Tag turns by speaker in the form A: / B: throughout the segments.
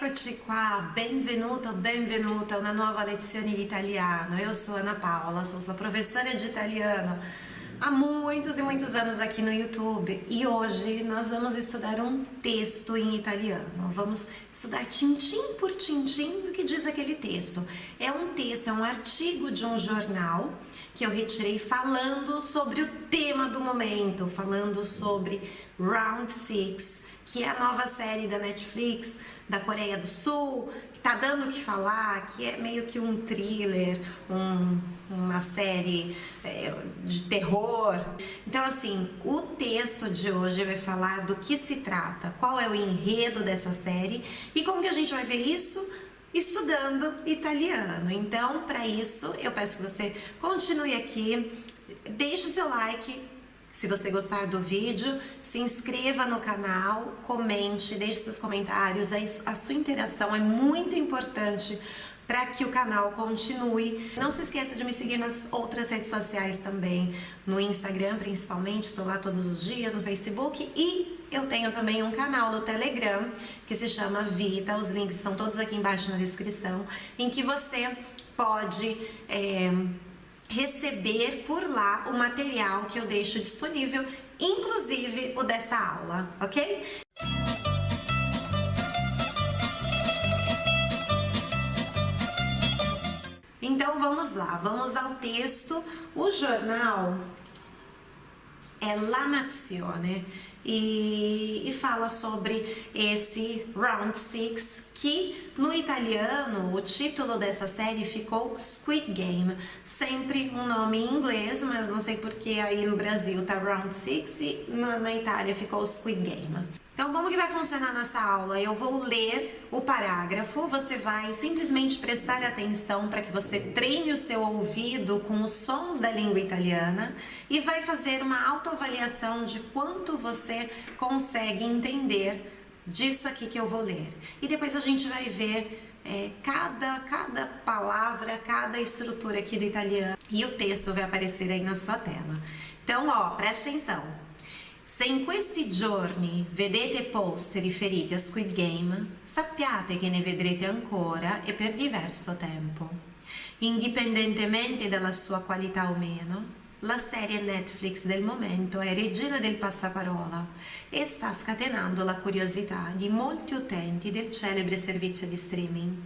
A: Eccoci qua, benvenuto, benvenuta a una nuova lezione di italiano. Eu sou Ana Paula, sou sua professora de italiano há muitos e muitos anos aqui no YouTube e hoje nós vamos estudar um texto em italiano. Vamos estudar tintim por tintim do que diz aquele texto. É um texto, é um artigo de um jornal que eu retirei falando sobre o tema do momento, falando sobre Round 6, que é a nova série da Netflix da Coreia do Sul, que tá dando o que falar, que é meio que um thriller, um, uma série é, de terror. Então, assim, o texto de hoje vai falar do que se trata, qual é o enredo dessa série e como que a gente vai ver isso estudando italiano. Então, para isso, eu peço que você continue aqui, deixe o seu like, se você gostar do vídeo, se inscreva no canal, comente, deixe seus comentários, a sua interação é muito importante para que o canal continue. Não se esqueça de me seguir nas outras redes sociais também, no Instagram principalmente, estou lá todos os dias, no Facebook. E eu tenho também um canal no Telegram que se chama Vita, os links são todos aqui embaixo na descrição, em que você pode... É, receber por lá o material que eu deixo disponível, inclusive o dessa aula, ok? Então vamos lá, vamos ao texto. O jornal é La Nazione e, e fala sobre esse Round 6 que no italiano o título dessa série ficou Squid Game, sempre um nome em inglês, mas não sei porque aí no Brasil tá Round 6 e na, na Itália ficou Squid Game. Então, como que vai funcionar nessa aula? Eu vou ler o parágrafo, você vai simplesmente prestar atenção para que você treine o seu ouvido com os sons da língua italiana e vai fazer uma autoavaliação de quanto você consegue entender disso aqui que eu vou ler. E depois a gente vai ver é, cada, cada palavra, cada estrutura aqui do italiano e o texto vai aparecer aí na sua tela. Então, ó, preste atenção. Se in questi giorni vedete post riferiti a Squid Game, sappiate che ne vedrete ancora e per diverso tempo. Indipendentemente dalla sua qualità o meno, la serie Netflix del momento è regina del passaparola e sta scatenando la curiosità di molti utenti del celebre servizio di streaming,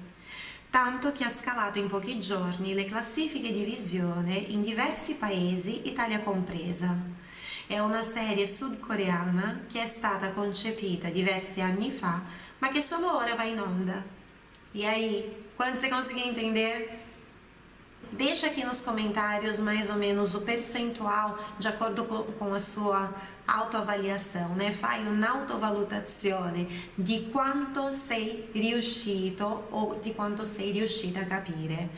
A: tanto che ha scalato in pochi giorni le classifiche di visione in diversi paesi, Italia compresa. È una serie sudcoreana che è stata concepita diversi anni fa, ma che solo ora va in onda. E aí, quando você conseguir entender, Deixa aqui nos comentários mais ou menos o percentual de acordo com a sua autoavaliação, né? Fai un'autovalutazione di quanto sei riuscito o di quanto sei riuscita a capire.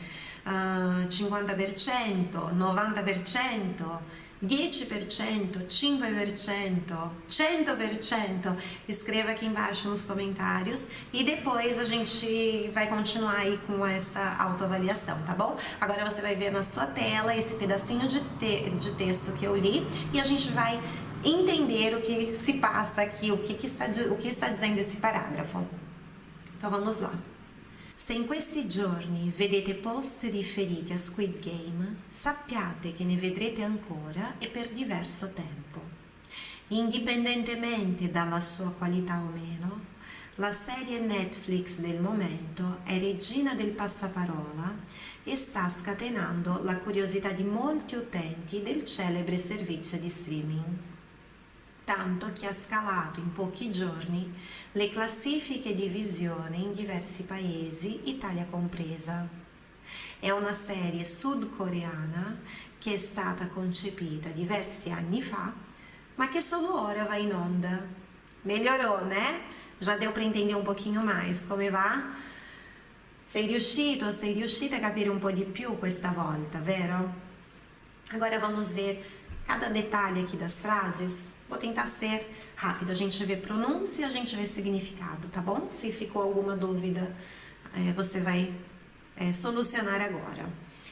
A: Uh, 50%, 90%, 10%, 5%, 100%, escreva aqui embaixo nos comentários e depois a gente vai continuar aí com essa autoavaliação, tá bom? Agora você vai ver na sua tela esse pedacinho de, te de texto que eu li e a gente vai entender o que se passa aqui, o que, que, está, o que está dizendo esse parágrafo. Então vamos lá. Se in questi giorni vedete post riferiti a Squid Game, sappiate che ne vedrete ancora e per diverso tempo. Indipendentemente dalla sua qualità o meno, la serie Netflix del momento è regina del passaparola e sta scatenando la curiosità di molti utenti del celebre servizio di streaming tanto che ha scalato in pochi giorni le classifiche di visione in diversi paesi, Italia compresa. È una serie sudcoreana che è stata concepita diversi anni fa, ma che solo ora va in onda. Melhorou, né? Já deu para entender um pouquinho mais come va? Sei riuscito, sei riuscita a capire un po' di più questa volta, vero? Agora vamos ver cada detalhe aqui das frases Vou tentar ser rápido, a gente vê pronúncia, a gente vê significado, tá bom? Se ficou alguma dúvida, é, você vai é, solucionar agora.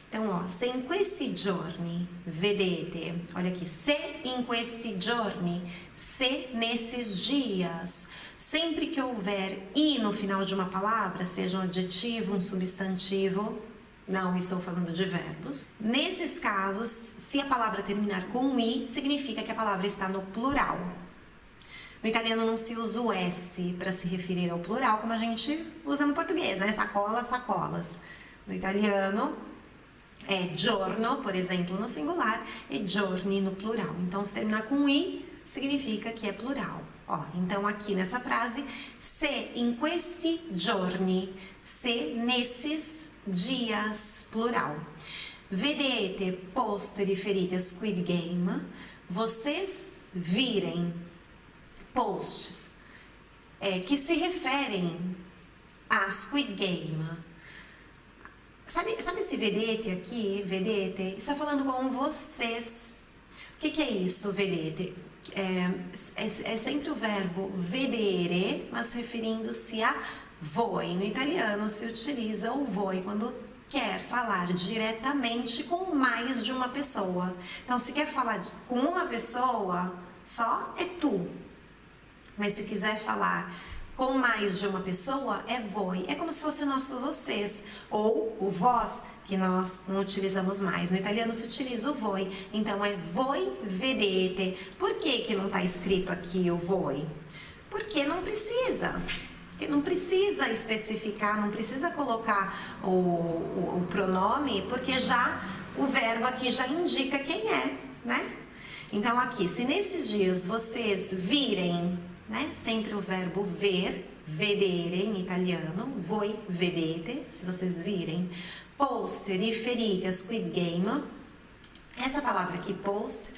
A: Então, ó, se in questi giorni vedete, olha aqui, se in questi giorni, se nesses dias, Sempre que houver i no final de uma palavra, seja um adjetivo, um substantivo, não estou falando de verbos. Nesses casos, se a palavra terminar com i, significa que a palavra está no plural. No italiano não se usa o S para se referir ao plural, como a gente usa no português, né? Sacolas, sacolas. No italiano é giorno, por exemplo, no singular, e giorni no plural. Então, se terminar com i, significa que é plural. Ó, então, aqui nessa frase, se in questi giorni, se nesses dias, plural. Vedete post riferite a Squid Game, vocês virem posts é, que se referem a Squid Game. Sabe, sabe esse vedete aqui, vedete? Está falando com vocês. O que, que é isso, vedete? É, é, é, sempre o verbo vedere, mas referindo-se a voi. No italiano se utiliza o voi quando quer falar diretamente com mais de uma pessoa. Então, se quer falar com uma pessoa, só é tu. Mas se quiser falar com mais de uma pessoa, é voi. É como se fosse o nosso vocês, ou o vós, que nós não utilizamos mais. No italiano se utiliza o voi, então é voi vedete. Por que, que não está escrito aqui o voi? Porque não precisa. Porque não precisa especificar, não precisa colocar o, o, o pronome, porque já o verbo aqui já indica quem é, né? Então aqui, se nesses dias vocês virem né? Sempre o verbo ver, vedere em italiano, voi vedete, se vocês virem. Post, riferite a Squid Game. Essa palavra aqui, post,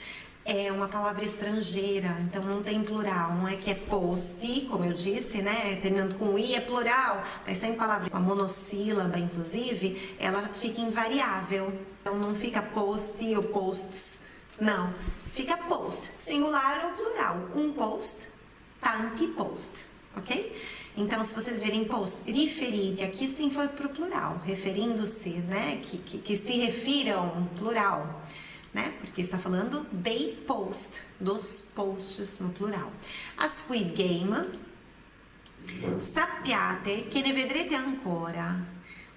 A: é uma palavra estrangeira, então não tem plural, não é que é post, como eu disse, né, terminando com i é plural, mas sem palavra, a monossílaba, inclusive, ela fica invariável, então não fica post ou posts, não, fica post, singular ou plural, um post tanti post, ok? Então, se vocês verem post referite, aqui sim foi para o plural, referindo-se, né, que, que, que, se refiram, plural, né, porque está falando dei post, dos posts no plural. A Squid Game, sappiate che ne vedrete ancora.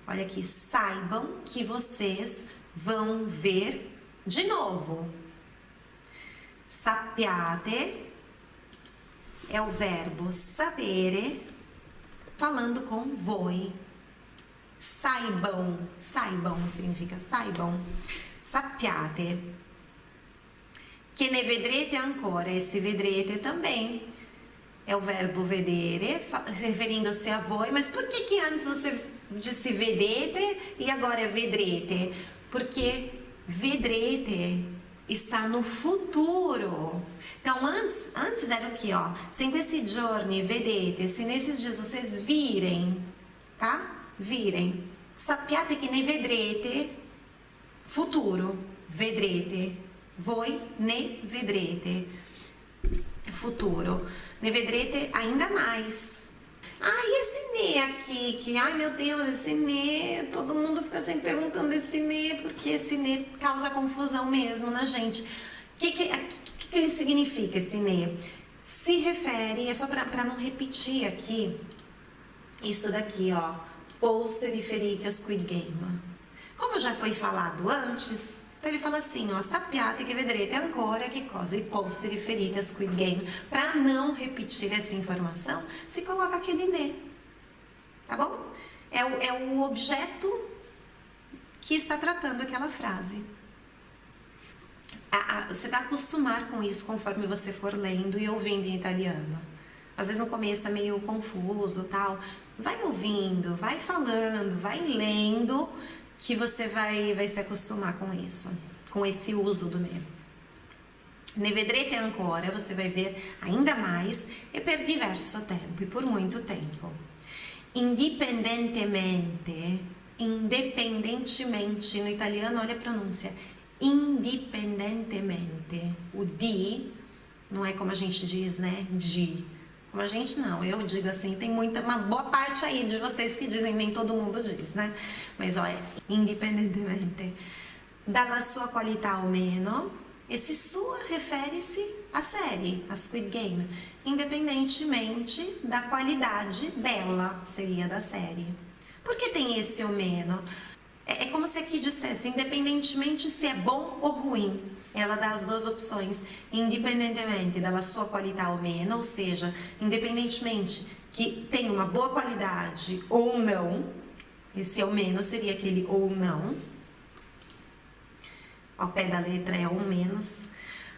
A: Olha aqui, saibam que vocês vão ver de novo. Sappiate é o verbo sapere falando com voi. Saibam, saibam significa saibam. Sappiate. Que ne vedrete ancora, esse vedrete também é o verbo vedere, referindo-se a voi, mas por que que antes você disse vedete e agora é vedrete? Porque vedrete está no futuro. Então, antes, antes era o que, ó? Se in questi giorni vedete, se nesses dias vocês virem, tá? Virem. Sappiate che ne vedrete, futuro, vedrete. Voi ne vedrete, futuro. Ne vedrete ainda mais. Ah, e esse Nê aqui, que, ai meu Deus, esse Nê, todo mundo fica sempre perguntando esse Nê, porque esse Nê causa confusão mesmo na gente. O que, que, que, que ele significa, esse Nê? Se refere, é só para não repetir aqui, isso daqui, ó, poster e a Squid Game. Como já foi falado antes, então ele fala assim, ó, sappiate che vedrete ancora che cosa i posti riferiti a Squid Game. Para não repetir essa informação, se coloca aquele ne, tá bom? É o, é o objeto que está tratando aquela frase. A, a, você vai acostumar com isso conforme você for lendo e ouvindo em italiano. Às vezes no começo é meio confuso tal. Vai ouvindo, vai falando, vai lendo que você vai, vai se acostumar com isso, com esse uso do ne. Ne vedrete ancora, você vai ver ainda mais e per diverso tempo, e por muito tempo. Indipendentemente, independentemente, no italiano olha a pronúncia, indipendentemente. O di não é como a gente diz, né? De a gente não, eu digo assim, tem muita, uma boa parte aí de vocês que dizem, nem todo mundo diz, né? Mas olha, independentemente dalla sua qualità o meno, Esse sua refere-se à série, a Squid Game, independentemente da qualidade dela, seria da série. Por que tem esse o menos? É, é como se aqui dissesse, independentemente se é bom ou ruim, ela dá as duas opções, independentemente da sua qualidade ou menos, ou seja, independentemente que tem uma boa qualidade ou não, esse ou menos seria aquele ou não, ao pé da letra é ou menos.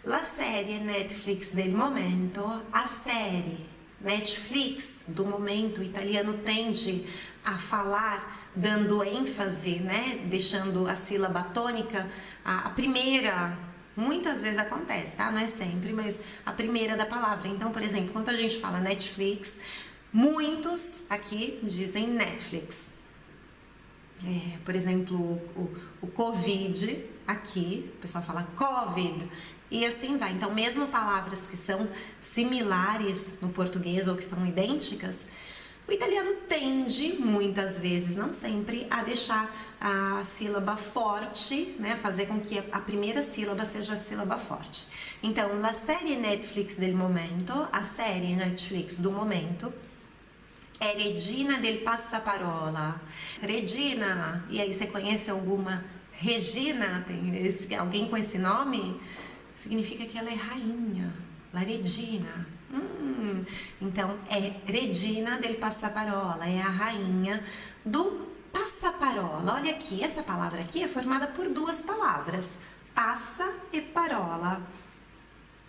A: La série Netflix del momento, a série Netflix do momento, o italiano tende a falar dando ênfase, né, deixando a sílaba tônica, a, a primeira Muitas vezes acontece, tá? Não é sempre, mas a primeira da palavra. Então, por exemplo, quando a gente fala Netflix, muitos aqui dizem Netflix. É, por exemplo, o, o, Covid, aqui, o pessoal fala Covid, e assim vai. Então, mesmo palavras que são similares no português ou que são idênticas, o italiano tende, muitas vezes, não sempre, a deixar a sílaba forte, né, fazer com que a primeira sílaba seja a sílaba forte. Então, la série Netflix del momento, a série Netflix do momento, é Regina del Passaparola. Regina, e aí você conhece alguma Regina? Tem esse, alguém com esse nome? Significa que ela é rainha, la Regina. Hum, então, é Regina del Passaparola, é a rainha do passaparola. Olha aqui, essa palavra aqui é formada por duas palavras, passa e parola.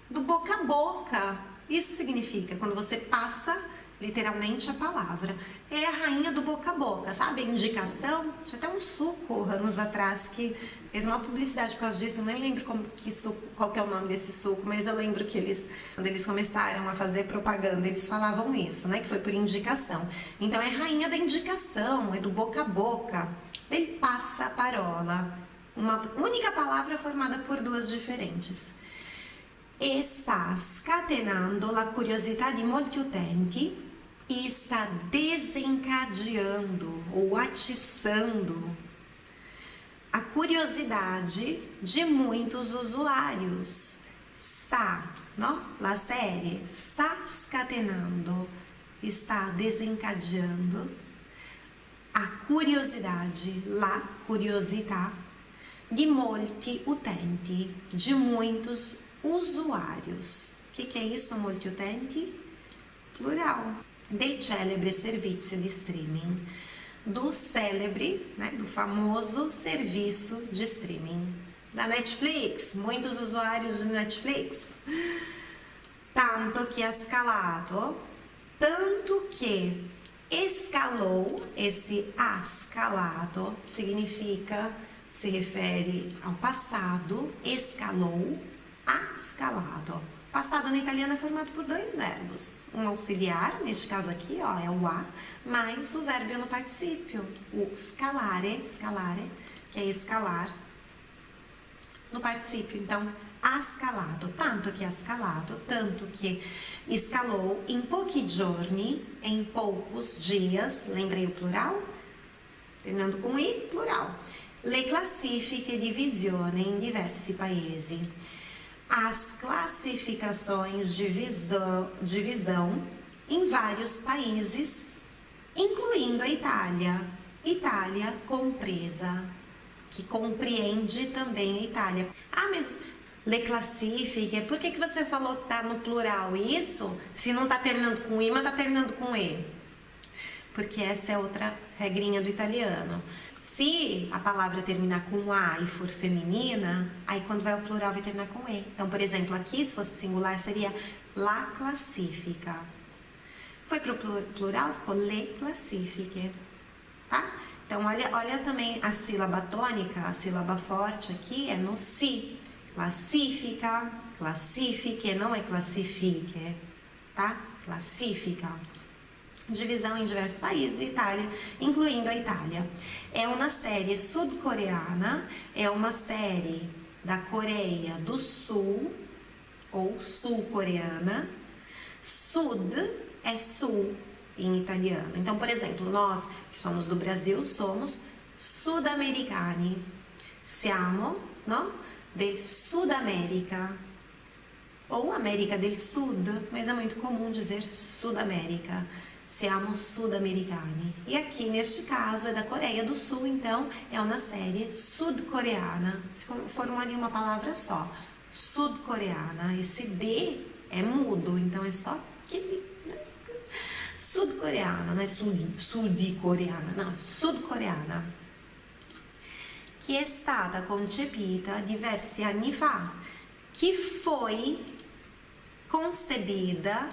A: Do boca a boca. Isso significa quando você passa literalmente a palavra. É a rainha do boca a boca, sabe? Indicação. Tinha até um suco anos atrás que fez uma publicidade por causa disso. Eu nem lembro como que suco, qual que é o nome desse suco, mas eu lembro que eles, quando eles começaram a fazer propaganda, eles falavam isso, né? Que foi por indicação. Então é rainha da indicação, é do boca a boca. Ele passa a parola. Uma única palavra formada por duas diferentes está scatenando a curiosidade de molti utenti e está desencadeando ou atiçando a curiosidade de muitos usuários. Está, não? La série está scatenando, está desencadeando a curiosidade, la curiosità de molti utenti, de muitos usuários. O que, que é isso, molti utenti? Plural del celebre servizio di streaming, do célebre, né, do famoso serviço de streaming da Netflix, muitos usuários de Netflix. Tanto que escalado, tanto que escalou, esse escalado significa, se refere ao passado, escalou, escalado. Passado no italiano é formado por dois verbos. Um auxiliar, neste caso aqui, ó, é o a, mais o verbo no particípio, o scalare, scalare, que é escalar, no particípio. Então, ascalado, tanto que ascalado, tanto que escalou em pochi giorni, em poucos dias, lembrei o plural? Terminando com i, plural. Le classifiche di visione in diversi paesi as classificações de visão, de visão em vários países, incluindo a Itália. Itália compresa, que compreende também a Itália. Ah, mas le classifique, por que, que você falou que tá no plural isso? Se não tá terminando com i, mas tá terminando com e? Porque essa é outra regrinha do italiano. Se a palavra terminar com A e for feminina, aí quando vai ao plural vai terminar com E. Então, por exemplo, aqui se fosse singular seria la classifica. Foi para o plural, ficou le classifique, tá? Então, olha, olha também a sílaba tônica, a sílaba forte aqui é no si. Classifica, classifique, não é classifique, tá? Classifica divisão em diversos países, Itália, incluindo a Itália. É uma série sul-coreana, é uma série da Coreia do Sul, ou sul-coreana. Sud é sul em italiano. Então, por exemplo, nós que somos do Brasil somos sudamericani. Siamo, no? del Sudamérica ou América del Sud, mas é muito comum dizer Sudamérica. Siamo sudamericani. E aqui, neste caso, é da Coreia do Sul, então é uma série sud-coreana. Se formou ali uma palavra só, sud-coreana. Esse D é mudo, então é só que sud-coreana, não é sud-coreana, não, sud-coreana. Que é stata concepita diversi anni fa, que foi concebida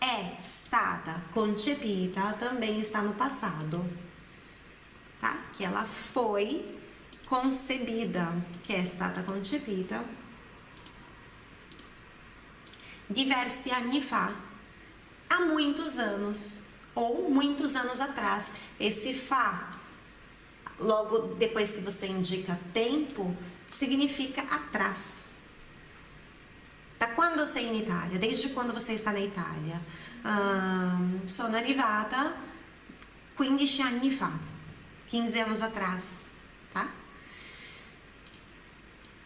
A: é stata concepita também está no passado, tá? Que ela foi concebida, que é stata concepita diversi anni fa, há muitos anos ou muitos anos atrás. Esse fa, logo depois que você indica tempo, significa atrás. Da quando sei in Italia? Desde quando você está na Itália? Um, sono arrivata 15 anni fa, 15 anos atrás, tá?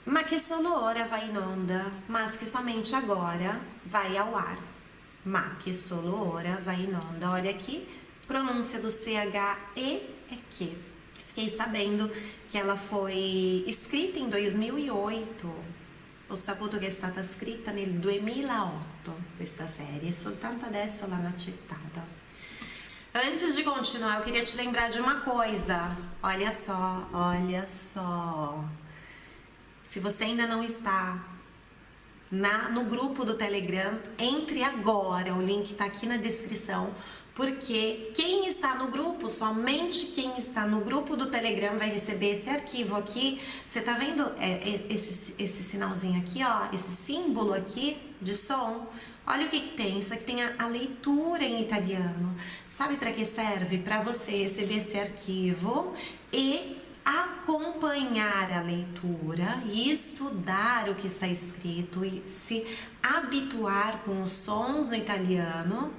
A: Ma che solo ora vai in onda, mas que somente agora vai ao ar. Ma que solo ora vai in onda. Olha aqui, pronúncia do CHE é que. Fiquei sabendo que ela foi escrita em 2008 Ho saputo che è stata scritta nel 2008 questa serie e soltanto adesso l'hanno accettata. Antes de continuar, eu queria te lembrar de uma coisa. Olha só, olha só. Se você ainda não está na, no grupo do Telegram, entre agora, o link está aqui na descrição, porque quem está no grupo, somente quem está no grupo do Telegram vai receber esse arquivo aqui. Você tá vendo é, é, esse, esse sinalzinho aqui, ó, esse símbolo aqui de som? Olha o que, que tem, isso aqui tem a, a leitura em italiano. Sabe para que serve? Para você receber esse arquivo e acompanhar a leitura e estudar o que está escrito e se habituar com os sons no italiano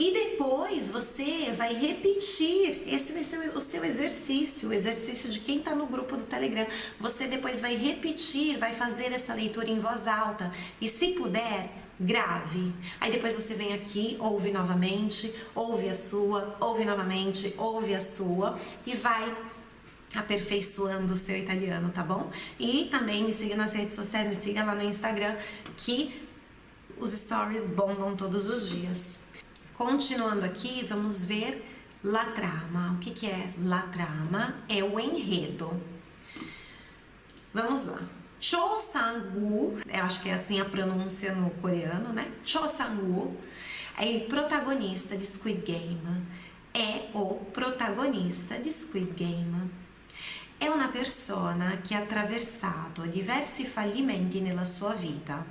A: e depois você vai repetir, esse vai ser o seu exercício, o exercício de quem está no grupo do Telegram. Você depois vai repetir, vai fazer essa leitura em voz alta e se puder, grave. Aí depois você vem aqui, ouve novamente, ouve a sua, ouve novamente, ouve a sua e vai aperfeiçoando o seu italiano, tá bom? E também me siga nas redes sociais, me siga lá no Instagram que os stories bombam todos os dias. Continuando aqui, vamos ver la trama. O que, que é la trama? É o enredo. Vamos lá. Cho Sang-woo, eu acho que é assim a pronúncia no coreano, né? Cho Sang-woo é o protagonista de Squid Game. É o protagonista de Squid Game. È una persona che ha attraversato diversi fallimenti nella sua vita.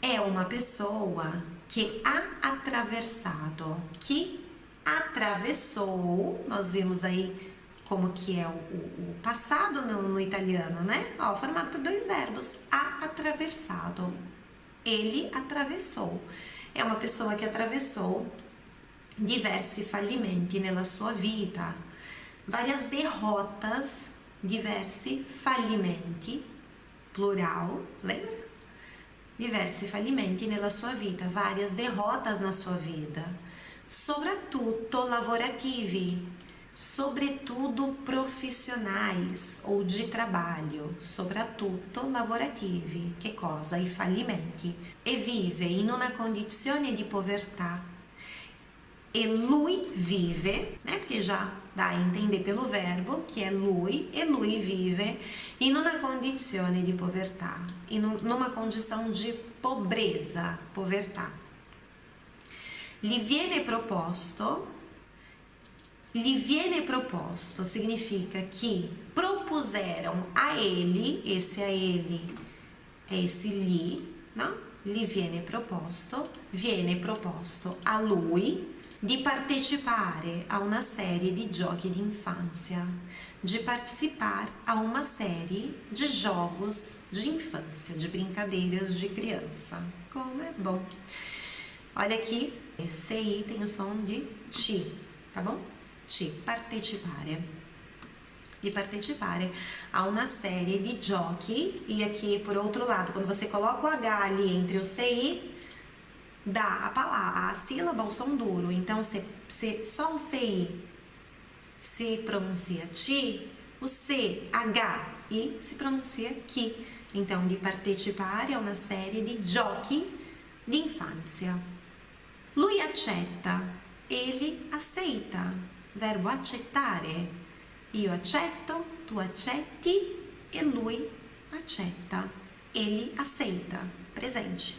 A: È una pessoa que ha atravessado, que atravessou, nós vimos aí como que é o, o, o passado no, no, italiano, né? Ó, formado por dois verbos, ha atravessado, ele atravessou. É uma pessoa que atravessou diversi fallimenti nella sua vida, várias derrotas, diversi fallimenti, plural, lembra? diversi fallimenti nella sua vita, várias derrotas na sua vida, soprattutto lavorativi, sobretudo profissionais ou de trabalho, soprattutto lavorativi, che cosa? I fallimenti, e vive in una condizione di povertà. E lui vive, né? Porque já dá a entender pelo verbo que é lui, e lui vive in una condizione di povertà, in numa condição de pobreza, povertà. Gli viene proposto, gli viene proposto significa que propuseram a ele, esse a ele é esse lhe, não? Gli viene proposto, viene proposto a lui di partecipare a una serie di giochi di infância, de participar a uma série de jogos de infância, de brincadeiras de criança. Como é bom! Olha aqui, aí tem o som de ti, tá bom? Ti, partecipare. di partecipare a una serie di giochi e aqui por outro lado, quando você coloca o H ali entre o CI, dá a palavra, a sílaba o som duro. Então, se, se, só o CI se pronuncia ti, o C, H, I se pronuncia chi. Então, di partecipare a una serie di giochi di infanzia. Lui accetta, ele aceita. Verbo accettare. Io accetto, tu accetti e lui accetta. Ele aceita. Presente.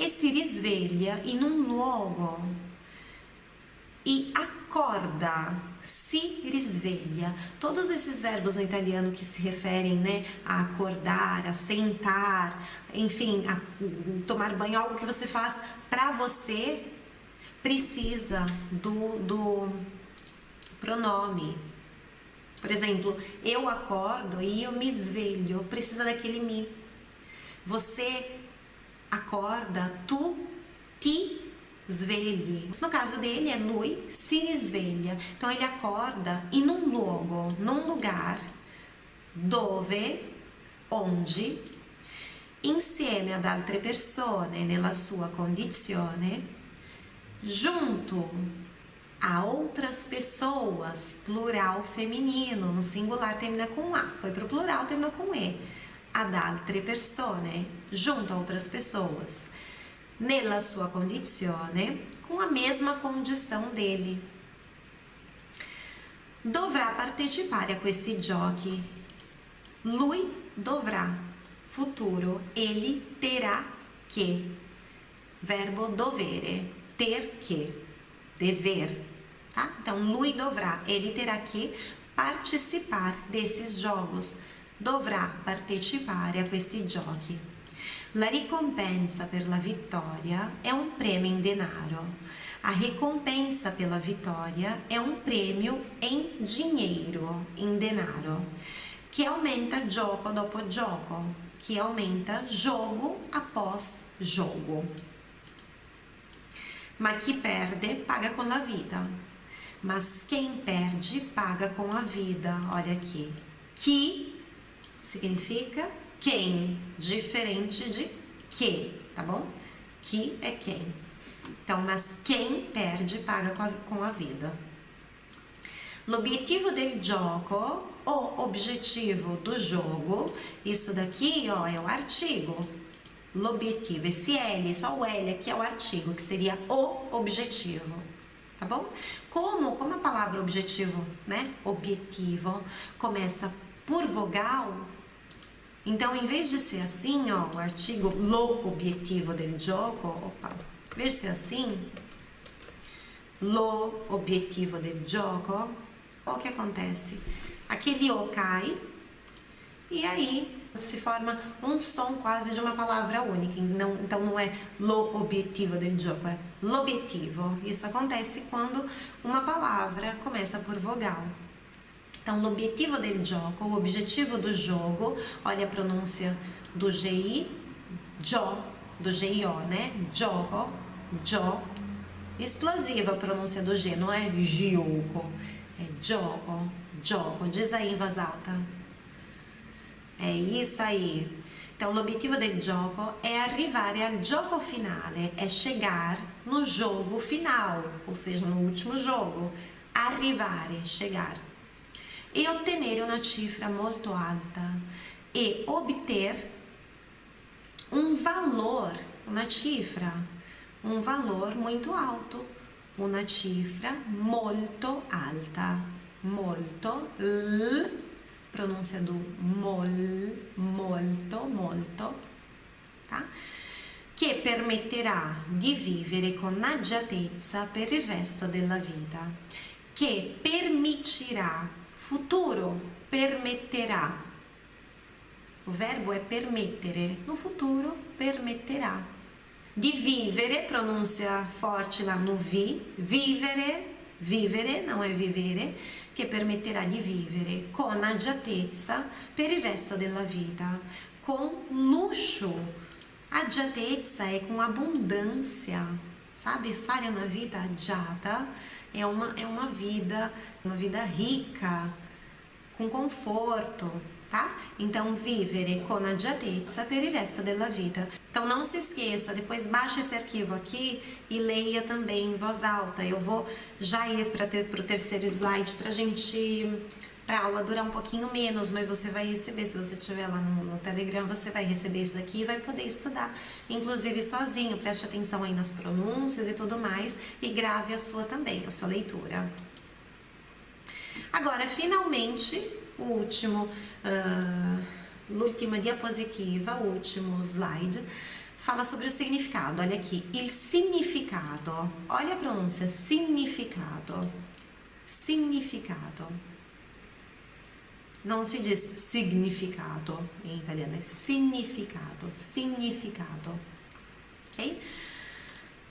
A: E si risveglia in un luogo e acorda, se risveglia. Todos esses verbos no italiano que se referem né, a acordar, a sentar, enfim, a tomar banho, algo que você faz para você, precisa do, do pronome. Por exemplo, eu acordo e eu me esvelho, precisa daquele me. Você acorda, tu te svegli. No caso dele é lui si risveglia. Então ele acorda in un luogo, num lugar dove, onde, insieme ad altre persone nella sua condizione, junto a outras pessoas, plural feminino, no singular termina com A, foi para o plural, terminou com E. Ad altre persone, junto a outras pessoas, nella sua condizione, com a mesma condição dele. Dovrà partecipare a questi giochi. Lui dovrà, futuro, ele terá que. Verbo dovere, ter que, dever tá? Então, lui dovrà, ele terá que participar desses jogos, dovrà partecipare a questi giochi. La ricompensa per la vittoria è un prêmio in denaro. A recompensa pela vitória é um prêmio em dinheiro, em denaro, que aumenta gioco dopo gioco, que aumenta jogo após jogo. Ma chi perde paga con la vita mas quem perde paga com a vida. Olha aqui. Que significa quem, diferente de que, tá bom? Que é quem. Então, mas quem perde paga com a, com a vida. L'obiettivo del gioco, o objetivo do jogo, isso daqui, ó, é o artigo. L'obiettivo, esse L, só o L aqui é o artigo, que seria o objetivo tá bom? Como, como a palavra objetivo, né? Objetivo começa por vogal, então em vez de ser assim, ó, o artigo lo objetivo del gioco, opa, em vez de ser assim, lo objetivo del gioco, o que acontece? Aquele o cai e aí se forma um som quase de uma palavra única. Não, então não é lo objetivo del gioco, é l'obiettivo. Isso acontece quando uma palavra começa por vogal. Então, l'obiettivo del gioco, o objetivo do jogo, olha a pronúncia do GI, gio, do GIO, né? Gioco, gio. Explosiva a pronúncia do G, não é gioco, é gioco, gioco. Diz aí em voz alta. É isso aí. Então, l'obiettivo del gioco è arrivare al gioco finale, é chegar no jogo final, ou seja, no último jogo. Arrivare, chegar. E ottenere una cifra molto alta e obter um valor, uma cifra, um valor muito alto, uma cifra molto alta, molto, l, pronúncia do mol, molto, molto, tá? Che permetterà di vivere con agiatezza per il resto della vita. Che permitirà, futuro, permetterà. O verbo è permettere, no futuro permetterà. Di vivere, pronúncia forte lá no vi, vivere, vivere, não é vivere, che permetterà di vivere con agiatezza per il resto della vita, com luxo. Agiatezza é com abundância, sabe? Fare uma vida agiata é uma, é uma vida, uma vida rica, com conforto, tá? Então, vivere con agiatezza per il resto della vita. Então, não se esqueça, depois baixe esse arquivo aqui e leia também em voz alta. Eu vou já ir para ter, o terceiro slide para a gente para a aula durar um pouquinho menos, mas você vai receber, se você estiver lá no, no, Telegram, você vai receber isso daqui e vai poder estudar, inclusive sozinho, preste atenção aí nas pronúncias e tudo mais, e grave a sua também, a sua leitura. Agora, finalmente, o último, uh, diapositiva, o último slide, fala sobre o significado. Olha aqui, il significado. Olha a pronúncia, significado. Significado. Não se diz significado em italiano, é significado, significado. Ok?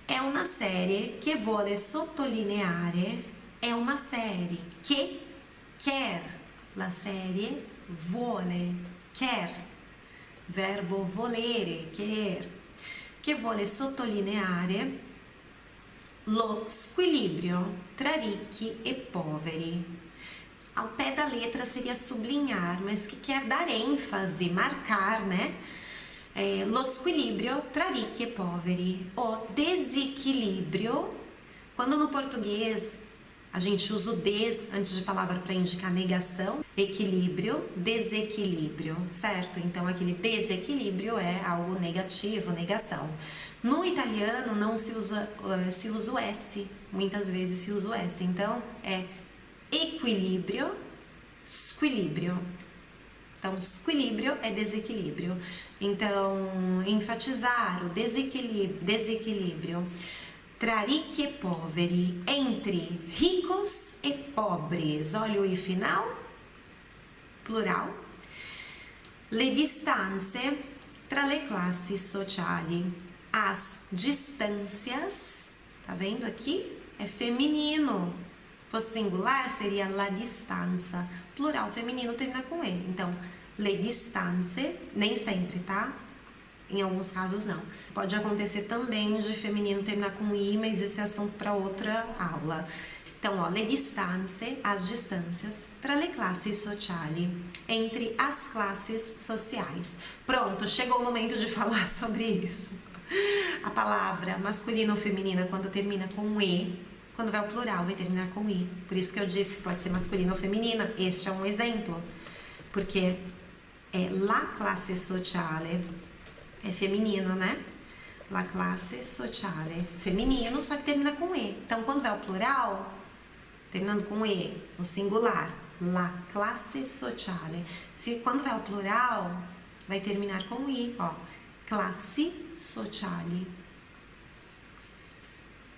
A: É uma série que vuole sottolineare, é uma série que quer, la série vuole, quer, verbo volere, querer, che vuole sottolineare lo squilibrio tra ricchi e poveri ao pé da letra seria sublinhar, mas que quer dar ênfase, marcar, né? É, lo squilibrio tra ricchi e poveri, o desequilíbrio. Quando no português a gente usa o des antes de palavra para indicar negação, equilíbrio, desequilíbrio, certo? Então aquele desequilíbrio é algo negativo, negação. No italiano não se usa, uh, se usa o S, muitas vezes se usa o S, então é equilíbrio, squilíbrio. Então, squilíbrio é desequilíbrio. Então, enfatizar o desequilíbrio, desequilíbrio tra ricchi e poveri, entre ricos e pobres. Olha o i final, plural. Le distanze tra le classi sociali. As distâncias, tá vendo aqui? É feminino, fosse singular, seria la distanza. Plural feminino termina com E. Então, le distanze, nem sempre, tá? Em alguns casos não. Pode acontecer também de feminino terminar com I, mas isso é assunto para outra aula. Então, ó, le distanze, as distâncias, tra le classi sociali, entre as classes sociais. Pronto, chegou o momento de falar sobre isso. A palavra masculina ou feminina, quando termina com E, quando vai ao plural, vai terminar com i. Por isso que eu disse que pode ser masculino ou feminina. Este é um exemplo. Porque é la classe sociale. É feminino, né? La classe sociale. Feminino, só que termina com e. Então, quando vai ao plural, terminando com e, no singular, la classe sociale. Se quando vai ao plural, vai terminar com i, ó. Classe sociale.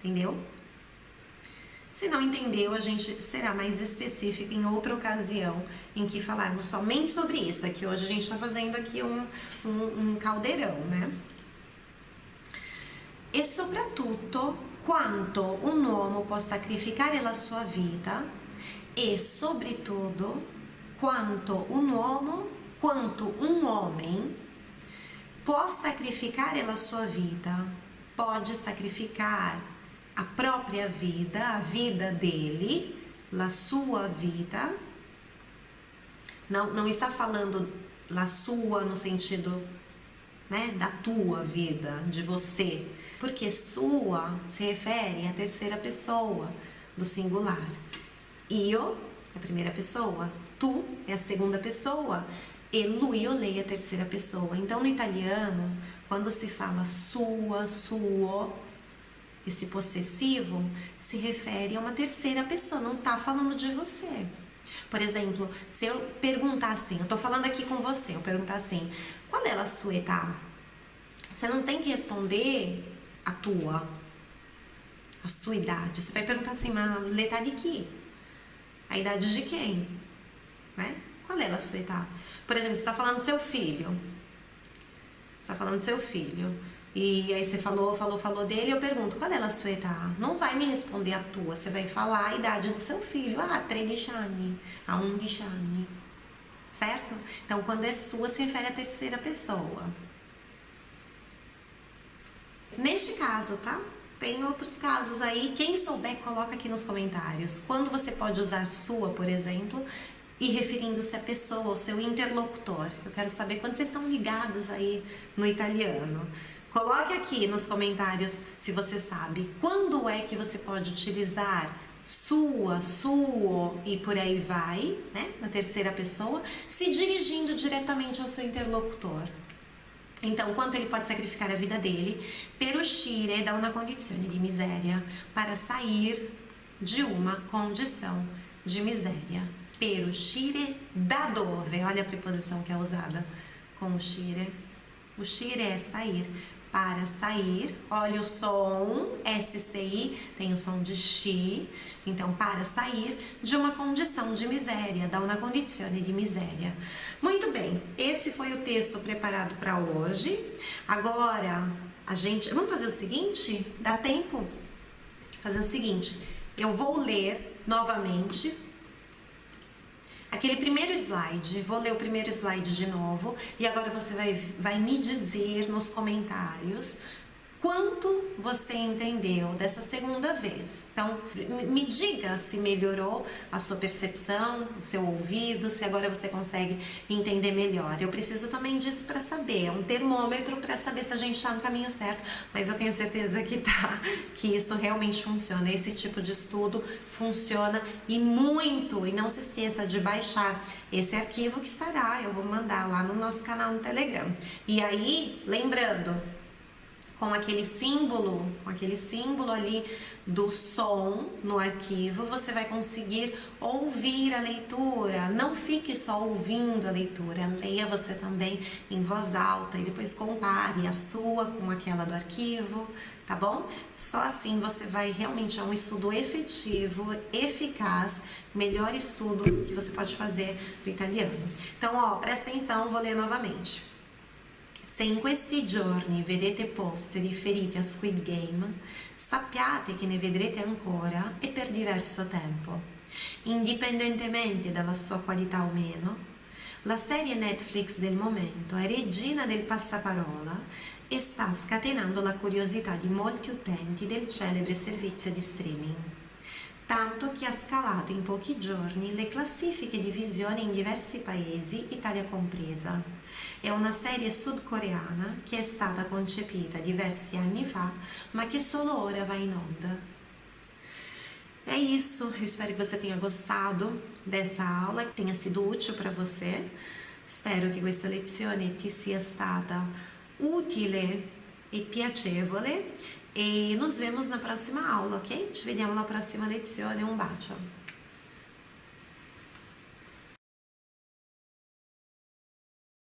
A: Entendeu? Se não entendeu, a gente será mais específico em outra ocasião em que falarmos somente sobre isso. Aqui hoje a gente está fazendo aqui um, um, um caldeirão, né? E soprattutto quanto um uomo può sacrificare la sua vita e sobretudo quanto um uomo, quanto um homem può sacrificare la sua vida, pode sacrificar a própria vida, a vida dele, a sua vida. Não, não está falando la sua no sentido né, da tua vida, de você, porque sua se refere à terceira pessoa do singular. Io é a primeira pessoa, tu é a segunda pessoa e lui lei é a terceira pessoa. Então no italiano, quando se fala sua, suo, esse possessivo se refere a uma terceira pessoa, não está falando de você. Por exemplo, se eu perguntar assim, eu estou falando aqui com você, eu perguntar assim, qual é a sua etapa? Você não tem que responder a tua, a sua idade. Você vai perguntar assim, mas l'età de que? A idade de quem? Né? Qual é a sua etapa? Por exemplo, você está falando do seu filho. Você está falando do seu filho. E aí você falou, falou, falou dele, eu pergunto, qual é a sua età? Não vai me responder a tua, você vai falar a idade do seu filho. Ah, 13 anni, a 11 anni. Certo? Então, quando é sua, se refere à terceira pessoa. Neste caso, tá? Tem outros casos aí. Quem souber, coloca aqui nos comentários. Quando você pode usar sua, por exemplo, e referindo-se à pessoa, ao seu interlocutor. Eu quero saber quando vocês estão ligados aí no italiano. Coloque aqui nos comentários se você sabe quando é que você pode utilizar sua, suo e por aí vai, né, na terceira pessoa, se dirigindo diretamente ao seu interlocutor. Então, quanto ele pode sacrificar a vida dele per uscire da una condizione di miséria, para sair de uma condição de miséria. Per uscire da dove? Olha a preposição que é usada com uscire. Uscire é sair para sair. Olha o som, SCI, tem o som de chi. Então, para sair de uma condição de miséria, da uma condizione de miséria. Muito bem, esse foi o texto preparado para hoje. Agora, a gente... Vamos fazer o seguinte? Dá tempo? Fazer o seguinte, eu vou ler novamente aquele primeiro slide, vou ler o primeiro slide de novo e agora você vai, vai me dizer nos comentários quanto você entendeu dessa segunda vez. Então, me diga se melhorou a sua percepção, o seu ouvido, se agora você consegue entender melhor. Eu preciso também disso para saber, é um termômetro para saber se a gente está no caminho certo, mas eu tenho certeza que tá, que isso realmente funciona. Esse tipo de estudo funciona e muito. E não se esqueça de baixar esse arquivo que estará, eu vou mandar lá no nosso canal no Telegram. E aí, lembrando, com aquele símbolo, com aquele símbolo ali do som no arquivo, você vai conseguir ouvir a leitura. Não fique só ouvindo a leitura, leia você também em voz alta e depois compare a sua com aquela do arquivo, tá bom? Só assim você vai realmente a um estudo efetivo, eficaz, melhor estudo que você pode fazer do italiano. Então, ó, presta atenção, vou ler novamente. Se in questi giorni vedete post riferiti a Squid Game, sappiate che ne vedrete ancora e per diverso tempo. Indipendentemente dalla sua qualità o meno, la serie Netflix del momento è regina del passaparola e sta scatenando la curiosità di molti utenti del celebre servizio di streaming tanto che ha scalato in pochi giorni le classifiche di visione in diversi paesi, Italia compresa. È una serie sudcoreana che è stata concepita diversi anni fa, ma che solo ora va in onda. É isso, eu espero que você tenha gostado dessa aula, que tenha sido útil para você. Spero che questa lezione ti sia stata utile e piacevole e nos vemos na próxima aula, ok? Ci vediamo alla prossima lezione, un bacio!